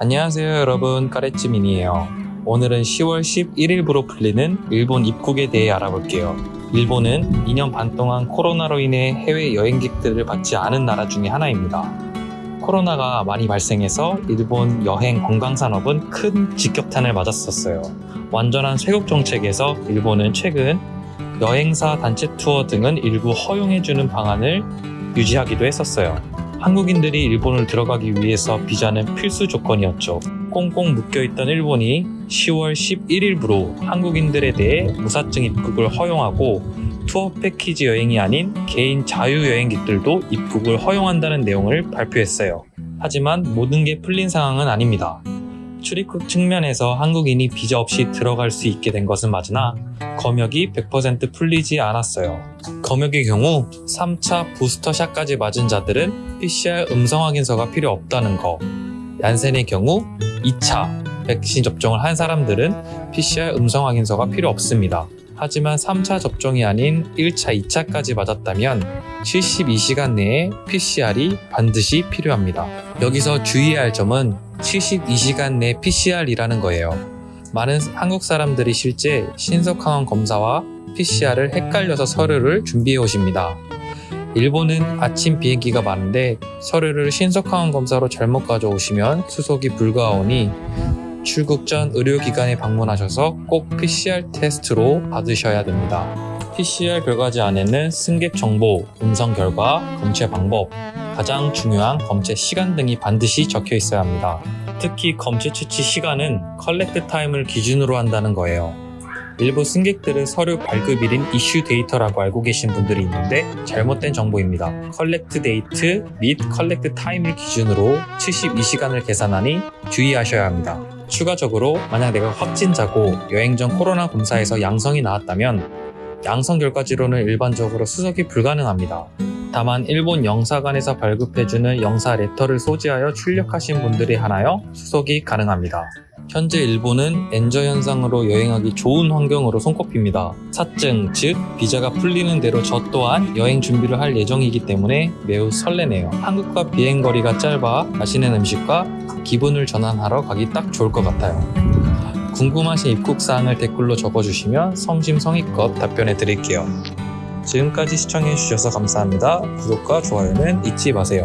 안녕하세요 여러분. 까레찌민이에요. 오늘은 10월 11일부로 풀리는 일본 입국에 대해 알아볼게요. 일본은 2년 반 동안 코로나로 인해 해외 여행객들을 받지 않은 나라 중에 하나입니다. 코로나가 많이 발생해서 일본 여행 관광 산업은 큰 직격탄을 맞았었어요. 완전한 쇄국 정책에서 일본은 최근 여행사 단체 투어 등은 일부 허용해주는 방안을 유지하기도 했었어요 한국인들이 일본을 들어가기 위해서 비자는 필수 조건이었죠. 꽁꽁 묶여있던 일본이 10월 11일부로 한국인들에 대해 무사증 입국을 허용하고 투어 패키지 여행이 아닌 개인 자유여행객들도 입국을 허용한다는 내용을 발표했어요. 하지만 모든 게 풀린 상황은 아닙니다. 출입국 측면에서 한국인이 비자 없이 들어갈 수 있게 된 것은 맞으나 검역이 100% 풀리지 않았어요. 검역의 경우 3차 부스터샷까지 맞은 자들은 PCR 음성 확인서가 필요 없다는 거. 얀센의 경우 2차 백신 접종을 한 사람들은 PCR 음성 확인서가 필요 없습니다. 하지만 3차 접종이 아닌 1차, 2차까지 맞았다면 72시간 내에 PCR이 반드시 필요합니다. 여기서 주의해야 할 점은 72시간 내 PCR이라는 거예요. 많은 한국 사람들이 실제 신속항원 검사와 PCR을 헷갈려서 서류를 준비해 오십니다. 일본은 아침 비행기가 많은데 서류를 신속항원 검사로 잘못 가져오시면 수속이 불가하오니 출국 전 의료기관에 방문하셔서 꼭 PCR 테스트로 받으셔야 됩니다. PCR 결과지 안에는 승객 정보, 음성 결과, 검체 방법, 가장 중요한 검체 시간 등이 반드시 적혀 있어야 합니다. 특히 검체 채취 시간은 collect time을 기준으로 한다는 거예요. 일부 승객들은 서류 발급일인 issue date라고 알고 계신 분들이 있는데 잘못된 정보입니다. collect date 및 collect time을 기준으로 72시간을 계산하니 주의하셔야 합니다. 추가적으로 만약 내가 확진자고 여행 전 코로나 검사에서 양성이 나왔다면 양성 결과지로는 일반적으로 수속이 불가능합니다. 다만 일본 영사관에서 발급해주는 영사 letter를 소지하여 출력하신 분들이 한하여 수속이 가능합니다. 현재 일본은 엔저 현상으로 여행하기 좋은 환경으로 손꼽힙니다. 사증, 즉 비자가 풀리는 대로 저 또한 여행 준비를 할 예정이기 때문에 매우 설레네요. 한국과 비행 거리가 짧아 맛있는 음식과 기분을 전환하러 가기 딱 좋을 것 같아요. 궁금하신 입국 사항을 댓글로 적어주시면 성심성의껏 답변해 드릴게요. 지금까지 시청해 주셔서 감사합니다. 구독과 좋아요는 잊지 마세요.